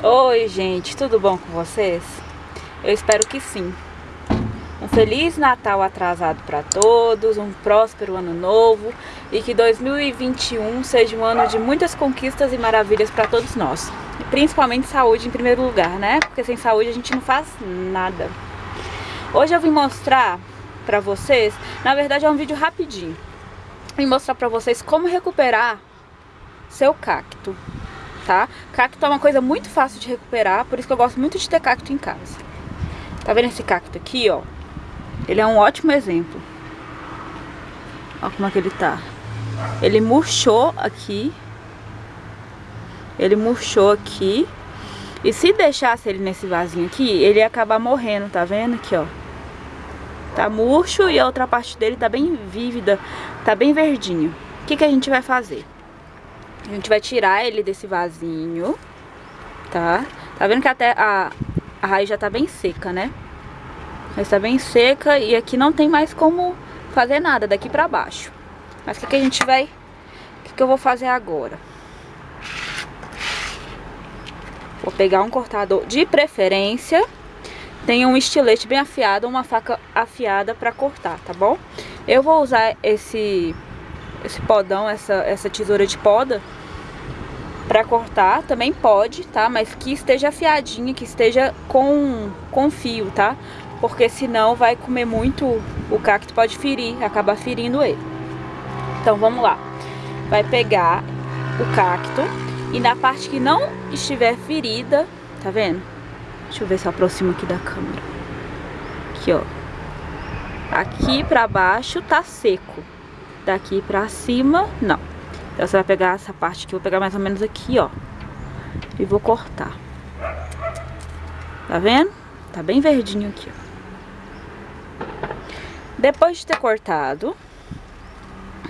Oi, gente, tudo bom com vocês? Eu espero que sim. Um Feliz Natal atrasado para todos, um próspero ano novo e que 2021 seja um ano de muitas conquistas e maravilhas para todos nós. E principalmente saúde em primeiro lugar, né? Porque sem saúde a gente não faz nada. Hoje eu vim mostrar para vocês, na verdade é um vídeo rapidinho. Vim mostrar para vocês como recuperar seu cacto tá? Cacto é uma coisa muito fácil de recuperar, por isso que eu gosto muito de ter cacto em casa. Tá vendo esse cacto aqui, ó? Ele é um ótimo exemplo. Ó como é que ele tá. Ele murchou aqui. Ele murchou aqui. E se deixasse ele nesse vasinho aqui, ele ia acabar morrendo, tá vendo aqui, ó? Tá murcho e a outra parte dele tá bem vívida, tá bem verdinho. O que, que a gente vai fazer? A gente vai tirar ele desse vasinho, tá? Tá vendo que até a, a raiz já tá bem seca, né? Já está bem seca e aqui não tem mais como fazer nada daqui pra baixo. Mas o que, que a gente vai... O que, que eu vou fazer agora? Vou pegar um cortador de preferência. Tem um estilete bem afiado, uma faca afiada pra cortar, tá bom? Eu vou usar esse, esse podão, essa, essa tesoura de poda para cortar, também pode, tá? Mas que esteja afiadinha, que esteja com, com fio, tá? Porque senão vai comer muito, o cacto pode ferir, acabar ferindo ele. Então vamos lá. Vai pegar o cacto e na parte que não estiver ferida, tá vendo? Deixa eu ver se eu aproximo aqui da câmera. Aqui, ó. Aqui pra baixo tá seco. Daqui pra cima, não. Então você vai pegar essa parte aqui, vou pegar mais ou menos aqui, ó. E vou cortar. Tá vendo? Tá bem verdinho aqui, ó. Depois de ter cortado,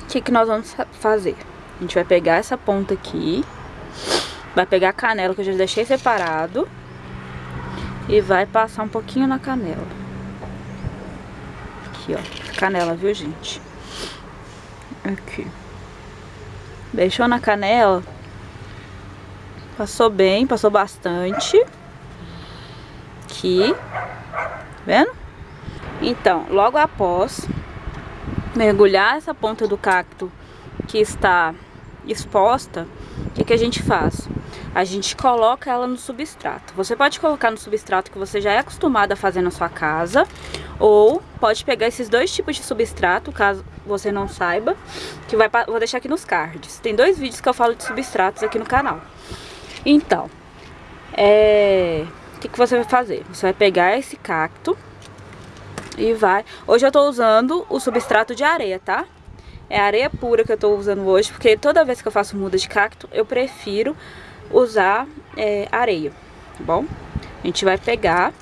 o que, que nós vamos fazer? A gente vai pegar essa ponta aqui, vai pegar a canela que eu já deixei separado e vai passar um pouquinho na canela. Aqui, ó. Canela, viu, gente? Aqui. Deixou na canela. Passou bem, passou bastante. Aqui. Vendo? Então, logo após mergulhar essa ponta do cacto que está exposta, que, a gente faz? A gente coloca ela no substrato. Você pode colocar no substrato que você já é acostumado a fazer na sua casa, ou pode pegar esses dois tipos de substrato, caso você não saiba, que vai, vou deixar aqui nos cards. Tem dois vídeos que eu falo de substratos aqui no canal. Então, é... o que, que você vai fazer? Você vai pegar esse cacto e vai... Hoje eu tô usando o substrato de areia, tá? É areia pura que eu tô usando hoje, porque toda vez que eu faço muda de cacto, eu prefiro usar é, areia, tá bom? A gente vai pegar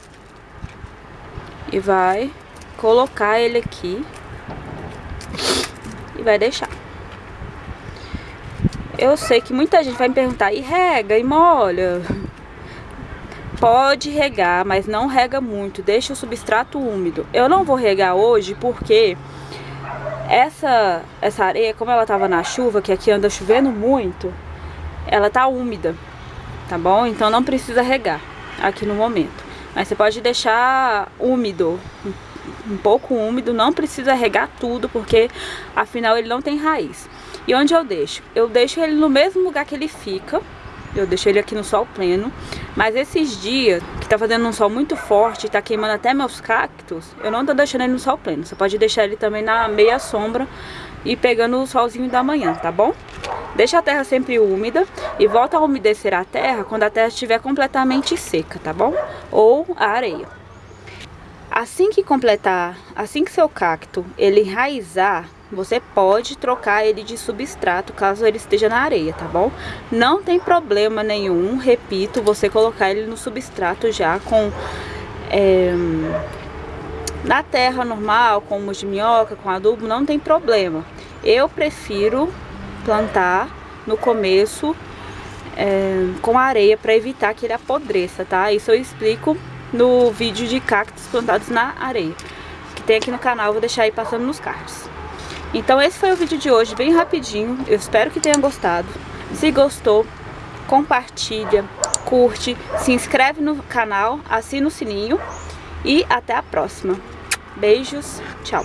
e vai colocar ele aqui e vai deixar. Eu sei que muita gente vai me perguntar, e rega, e molha? Pode regar, mas não rega muito, deixa o substrato úmido. Eu não vou regar hoje porque essa, essa areia, como ela tava na chuva, que aqui anda chovendo muito, ela tá úmida, tá bom? Então não precisa regar aqui no momento. Mas você pode deixar úmido, um pouco úmido, não precisa regar tudo, porque afinal ele não tem raiz. E onde eu deixo? Eu deixo ele no mesmo lugar que ele fica, eu deixo ele aqui no sol pleno, mas esses dias que tá fazendo um sol muito forte, tá queimando até meus cactos, eu não tô deixando ele no sol pleno. Você pode deixar ele também na meia sombra e pegando o solzinho da manhã, tá bom? Deixa a terra sempre úmida e volta a umedecer a terra quando a terra estiver completamente seca, tá bom? Ou a areia. Assim que completar, assim que seu cacto ele enraizar, você pode trocar ele de substrato caso ele esteja na areia, tá bom? Não tem problema nenhum, repito, você colocar ele no substrato já com... É, na terra normal, com humus de minhoca, com adubo, não tem problema. Eu prefiro plantar no começo é, com areia para evitar que ele apodreça, tá? Isso eu explico no vídeo de cactos plantados na areia, que tem aqui no canal, vou deixar aí passando nos cards. Então esse foi o vídeo de hoje, bem rapidinho. Eu espero que tenham gostado. Se gostou, compartilha, curte, se inscreve no canal, assina o sininho e até a próxima. Beijos, tchau!